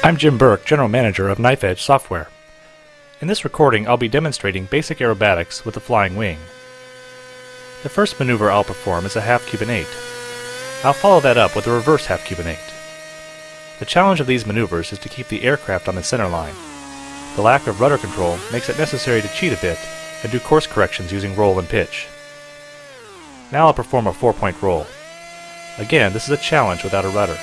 I'm Jim Burke, General Manager of Knife Edge Software. In this recording, I'll be demonstrating basic aerobatics with the flying wing. The first maneuver I'll perform is a half Cuban 8. I'll follow that up with a reverse half Cuban 8. The challenge of these maneuvers is to keep the aircraft on the center line. The lack of rudder control makes it necessary to cheat a bit and do course corrections using roll and pitch. Now I'll perform a 4-point roll. Again, this is a challenge without a rudder.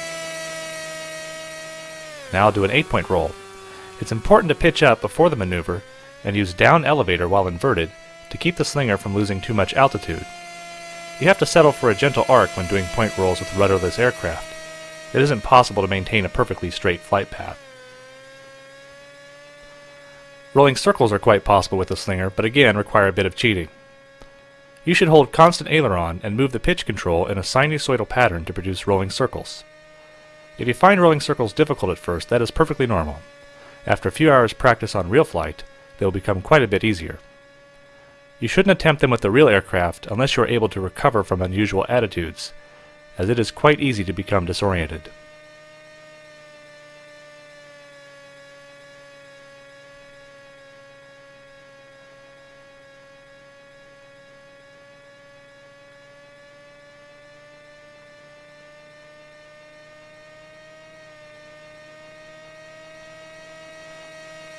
Now do an 8-point roll. It's important to pitch up before the maneuver and use down elevator while inverted to keep the slinger from losing too much altitude. You have to settle for a gentle arc when doing point rolls with rudderless aircraft. It isn't possible to maintain a perfectly straight flight path. Rolling circles are quite possible with the slinger, but again require a bit of cheating. You should hold constant aileron and move the pitch control in a sinusoidal pattern to produce rolling circles. If you find rolling circles difficult at first, that is perfectly normal. After a few hours practice on RealFlight, they will become quite a bit easier. You shouldn't attempt them with the real aircraft unless you are able to recover from unusual attitudes, as it is quite easy to become disoriented.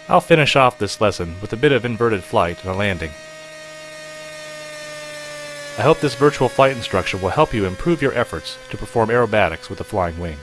I'll finish off this lesson with a bit of inverted flight and a landing. I hope this virtual flight instruction will help you improve your efforts to perform aerobatics with a flying wing.